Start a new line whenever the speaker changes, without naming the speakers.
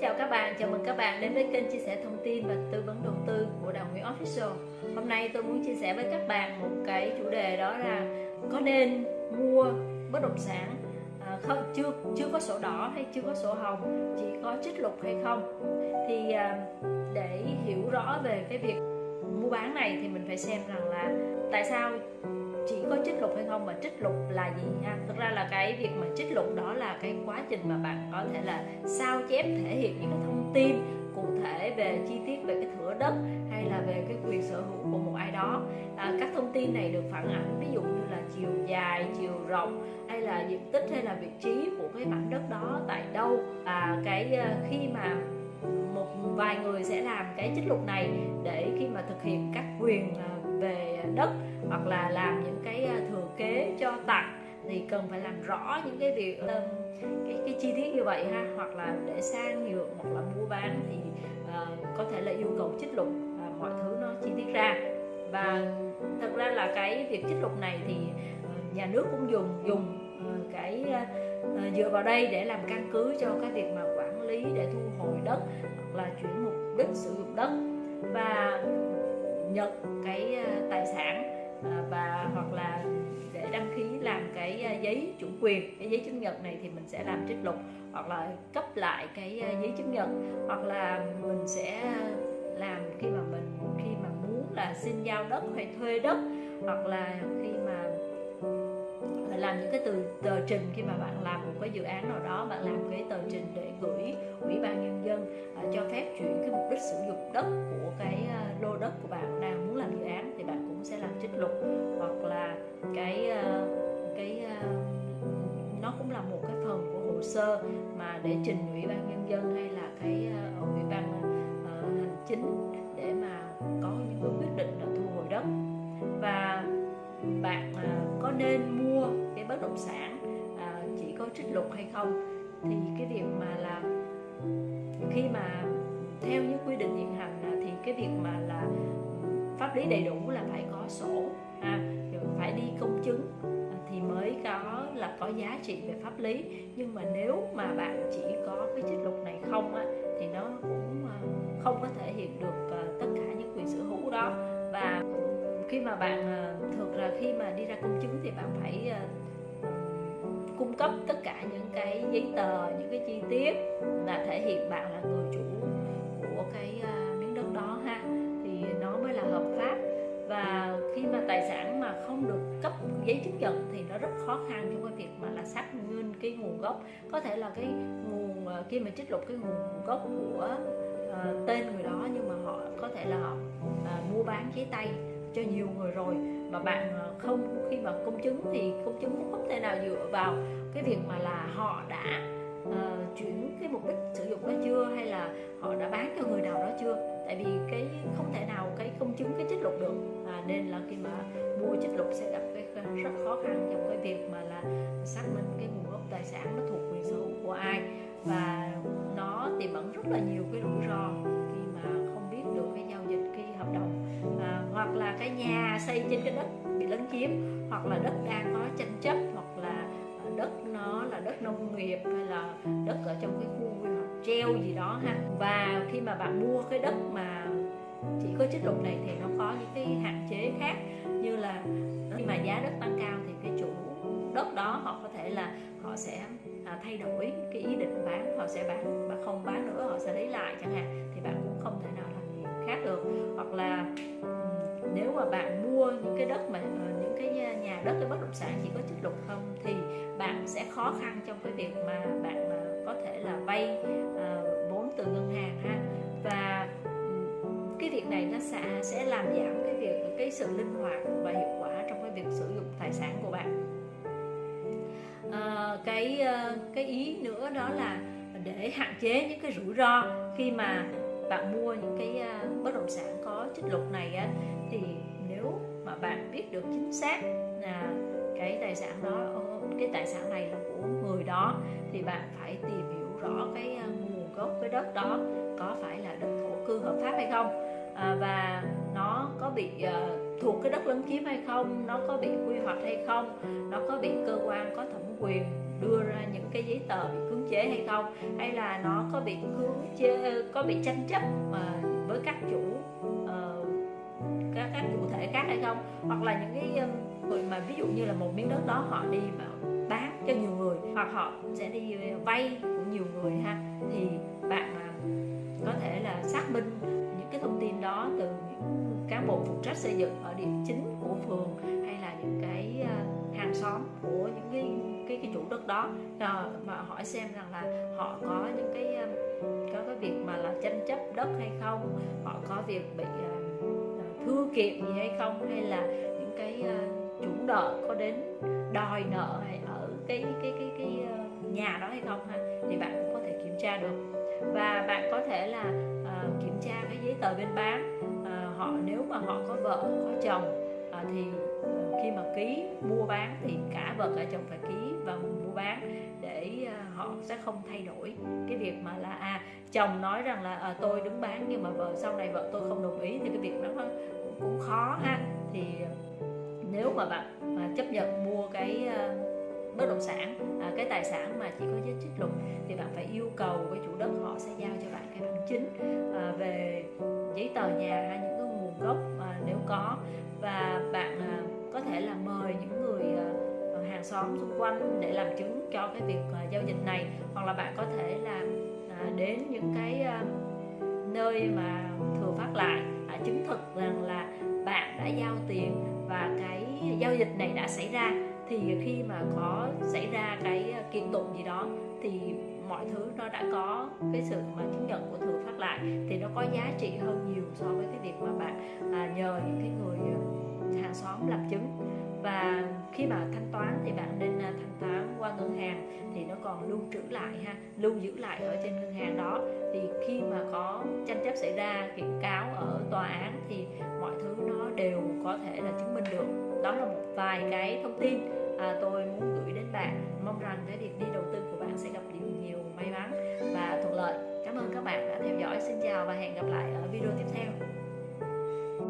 chào các bạn, chào mừng các bạn đến với kênh chia sẻ thông tin và tư vấn đầu tư của Đào Nguyễn Official. Hôm nay tôi muốn chia sẻ với các bạn một cái chủ đề đó là có nên mua bất động sản à, không chưa chưa có sổ đỏ hay chưa có sổ hồng chỉ có trích lục hay không? Thì à, để hiểu rõ về cái việc mua bán này thì mình phải xem rằng là tại sao chỉ có trích lục hay không mà trích lục là gì ha thực ra là cái việc mà trích lục đó là cái quá trình mà bạn có thể là sao chép thể hiện những cái thông tin cụ thể về chi tiết về cái thửa đất hay là về cái quyền sở hữu của một ai đó. À, các thông tin này được phản ảnh ví dụ như là chiều dài chiều rộng hay là diện tích hay là vị trí của cái mảnh đất đó tại đâu. À, cái à, khi mà một vài người sẽ làm cái trích lục này để khi mà thực hiện các quyền à, về đất hoặc là làm những cái ờ, thừa kế cho tặng thì cần phải làm rõ những cái việc cái cái chi tiết như vậy ha. Hoặc là để sang nhượng hoặc là mua bán thì uh, có thể là yêu cầu trích lục uh, mọi thứ nó chi tiết ra. Và thật ra là cái việc trích lục này thì uh, nhà nước cũng dùng dùng uh, cái uh, dựa vào đây để làm căn cứ cho cái việc mà quản lý để thu hồi đất hoặc là chuyển mục đích sử dụng đất và nhận cái tài sản. Quyền cái giấy chứng nhận này thì mình sẽ làm trích lục hoặc là cấp lại cái ờ, giấy chứng nhận. Hoặc là mình sẽ làm khi mà mình khi mà muốn là xin giao đất hay thuê đất hoặc là khi mà làm những cái từ tờ trình khi mà bạn làm một cái dự án nào đó bạn làm cái tờ trình để gửi ủy ban nhân dân uh, cho phép chuyển cái mục đích sử dụng đất của cái uh, lô đất của bạn. Đang muốn làm dự án thì bạn cũng sẽ làm trích lục. Để trình ủy ban nhân dân hay là cái uh, ủy ban uh, hành chính để mà có những cái quyết định là thu hồi đất. Và bạn uh, có nên mua cái bất động sản uh, chỉ có trích lục hay không? Thì cái việc mà là khi mà theo những quy định hiện hành thì cái việc mà là pháp lý đầy đủ là phải có sổ à, phải đi công chứng mới có là có giá trị về pháp lý. Nhưng mà nếu mà bạn chỉ có cái trích lục này không á, thì nó cũng ờ, không có thể hiện được ờ, tất cả những quyền sở hữu đó. Và khi mà bạn ờ, thường là khi mà đi ra công chứng thì bạn phải cung cấp tất cả những cái giấy tờ những cái chi tiết là thể hiện bạn là người chủ giấy chứng nhận thì nó rất khó khăn trong cái việc mà là xác minh cái nguồn gốc. Có thể là cái nguồn ờ, khi mà trích lục cái nguồn gốc của uh, tên người đó nhưng mà họ có thể là họ uh, mua bán giấy tay cho nhiều người rồi. Mà bạn không khi mà công chứng thì công chứng cũng không thể nào dựa vào cái việc mà là họ đã uh, chuyển cái mục đích sử dụng đó chưa hay là họ đã bán cho người nào đó chưa tại vì cái không thể nào cái công chứng cái trích lục được. À, nên là khi mà mua trích lục sẽ gặp cái rất khó khăn trong cái việc mà là xác minh cái nguồn gốc tài sản nó thuộc quyền sở hữu của ai. Và nó tiềm ẩn rất là nhiều cái rủi ro khi mà không biết được cái giao dịch cái hợp đồng. À, hoặc là cái nhà xây trên cái đất bị lấn chiếm hoặc là đất đang có tranh chấp hoặc là đất nó là đất nông nghiệp hay là đất ở trong cái khu treo gì đó ha. Và khi mà bạn mua cái đất mà chỉ có chất lượng này thì nó có những cái hạn chế khác như là khi mà giá đất tăng cao thì cái chủ đất đó họ có thể là họ sẽ à, thay đổi cái ý định bán họ sẽ bán và không bán nữa họ sẽ lấy lại chẳng hạn thì bạn cũng không thể nào làm gì khác được. Hoặc là nếu mà bạn mua những cái đất mà ờ, những cái nhà đất cái bất động sản chỉ có chất lượng không thì bạn sẽ khó khăn trong cái việc mà bạn mà có thể là vay uh, vốn từ ngân hàng ha. Và cái việc này nó sẽ sẽ làm giảm cái việc cái sự linh hoạt và hiệu quả trong cái việc sử dụng tài sản của bạn. À, cái à, cái ý nữa đó là để hạn chế những cái rủi ro khi mà bạn mua những cái à, bất động sản có trích lục này á thì nếu mà bạn biết được chính xác là cái tài sản đó cái tài sản này là của người đó thì bạn phải tìm hiểu rõ cái ờ, nguồn gốc cái đất đó có phải là đất thổ cư hợp pháp hay không. À, và nó có bị uh, thuộc cái đất lấn chiếm hay không nó có bị quy hoạch hay không nó có bị cơ quan có thẩm quyền đưa ra những cái giấy tờ bị cưỡng chế hay không hay là nó có bị cưỡng chế có bị tranh chấp mà với các chủ các các chủ thể khác hay không? Hoặc là những cái um, người mà ví dụ như là một miếng đất đó họ đi mà bán cho nhiều người hoặc họ sẽ đi ờ, vay của nhiều người ha thì bạn có thể là xác minh những cái thông tin đó từ những cán bộ phụ trách xây dựng ở điểm chính của phường hay là những cái ờ, hàng xóm của những cái cái, cái chủ đất đó. Ờ, mà hỏi xem rằng là họ có những cái có cái việc mà là tranh chấp đất hay không họ có việc bị kiệm gì hay không hay là những cái à, chủ nợ có đến đòi nợ hay ở cái cái cái cái ờ, nhà đó hay không ha thì bạn cũng có thể kiểm tra được. Và bạn có thể là uh, kiểm tra cái giấy tờ bên bán uh, họ nếu mà họ có vợ có chồng uh, thì uh, khi mà ký mua bán thì cả vợ cả chồng phải ký vào mua bán họ sẽ không thay đổi. Cái việc mà là à chồng nói rằng là à, tôi đứng bán nhưng mà vợ sau này vợ tôi không đồng ý thì cái việc đó cũng, cũng khó ha. Thì ờ, nếu mà bạn mà chấp nhận mua cái uh, bất động sản à, cái tài sản mà chỉ có giá trích lục thì bạn phải yêu cầu với chủ đất họ sẽ giao cho bạn cái bằng chứng à, về giấy tờ nhà hay những cái nguồn gốc à, nếu có. Và bạn à, có thể là mời những người à, hàng xóm xung quanh để làm chứng cho cái việc uh, giao dịch này. Hoặc là bạn có thể là uh, à, đến những cái uh, nơi mà thừa phát lại uh, chứng thực rằng là bạn đã giao tiền và cái giao dịch này đã xảy ra. Thì khi mà có xảy ra cái ờ, kiện tụng gì đó thì mọi thứ nó đã có cái sự mà chứng nhận của thừa phát lại. Thì nó có giá trị hơn nhiều so với cái việc mà bạn à, nhờ những cái người hàng xóm làm chứng và khi mà thanh toán thì bạn nên à, thanh toán qua ngân hàng thì nó còn lưu trữ lại ha lưu giữ lại ở trên ngân hàng đó. Thì khi mà có tranh chấp xảy ra kiện cáo ở tòa án thì mọi thứ nó đều có thể là chứng minh được. Đó là một vài cái thông tin à, tôi muốn gửi đến bạn. Mong rằng cái việc đi đầu tư của bạn sẽ gặp nhiều nhiều may mắn và thuận lợi. Cảm ơn các bạn đã theo dõi. Xin chào và hẹn gặp lại ở video tiếp theo.